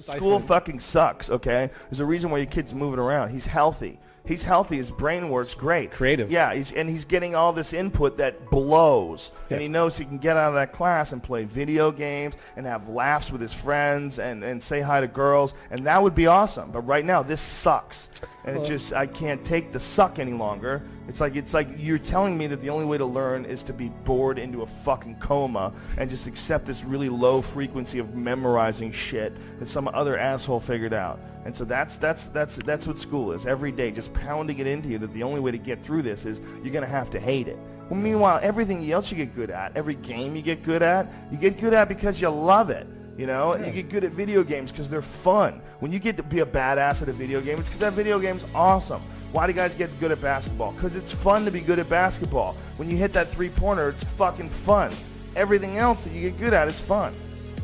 School stifling- fucking sucks, okay? There's a reason why your kid's moving around. He's healthy. He's healthy. His brain works great. Creative. Yeah, he's, and he's getting all this input that blows. And he knows he can get out of that class and play video games and have laughs with his friends and, and say hi to girls. And that would be awesome. But right now, this sucks. And it just, I can't take the suck any longer. It's like, it's like you're telling me that the only way to learn is to be bored into a fucking coma and just accept this really low frequency of memorizing shit that some other asshole figured out. And so that's that's that's that's what school is. Every day, just pounding it into you that the only way to get through this is you're gonna have to hate it. Well, meanwhile, everything else you get good at, every game you get good at, you get good at because you love it. You know, you get good at video games because they're fun. When you get to be a badass at a video game, it's because that video game's awesome. Why do guys get good at basketball? Because it's fun to be good at basketball. When you hit that three-pointer, it's fucking fun. Everything else that you get good at is fun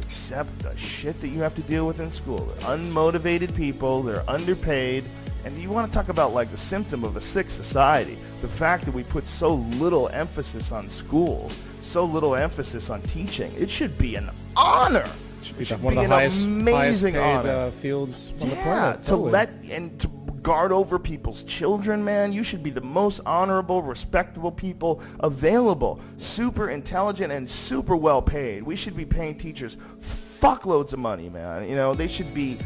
except the shit that you have to deal with in school. They're unmotivated people, they're underpaid, and you want to talk about like the symptom of a sick society. The fact that we put so little emphasis on schools, so little emphasis on teaching. It should be an honor. Should should one of the highest, amazing highest paid, uh, fields on the Yeah, planet. to totally. let and to guard over people's children, man. You should be the most honorable, respectable people available. Super intelligent and super well paid. We should be paying teachers fuckloads of money, man. You know, they should be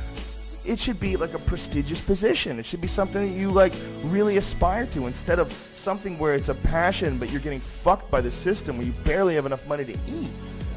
it should be like a prestigious position. It should be something that you like really aspire to instead of something where it's a passion but you're getting fucked by the system where you barely have enough money to eat.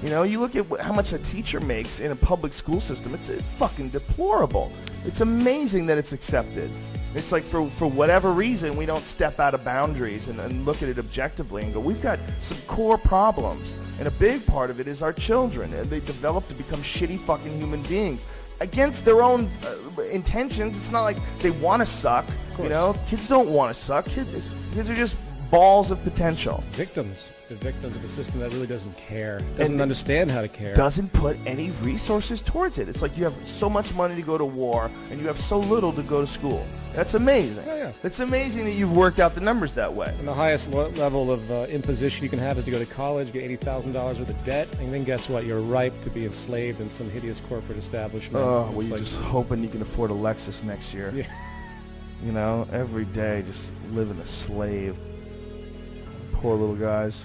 You know, you look at wh- how much a teacher makes in a public school system. It's uh, fucking deplorable. It's amazing that it's accepted. It's like for, for whatever reason, we don't step out of boundaries and, and look at it objectively and go, we've got some core problems. And a big part of it is our children. And they develop to become shitty fucking human beings against their own uh, intentions. It's not like they want to suck. You know, kids don't want to suck. Kids, kids are just balls of potential. victims. The victims of a system that really doesn't care, doesn't And- understand how to care. doesn't put any resources towards it. It's like you have so much money to go to war and you have so little to go to school. That's amazing. Yeah, yeah. It's amazing that you've worked out the numbers that way. And the highest level of uh, imposition you can have is to go to college, get eighty thousand dollars worth of debt, and then guess what? You're ripe to be enslaved in some hideous corporate establishment. Oh, well, you're like- just hoping you can afford a Lexus next year. Yeah. You know, every day just living a slave. Poor little guys.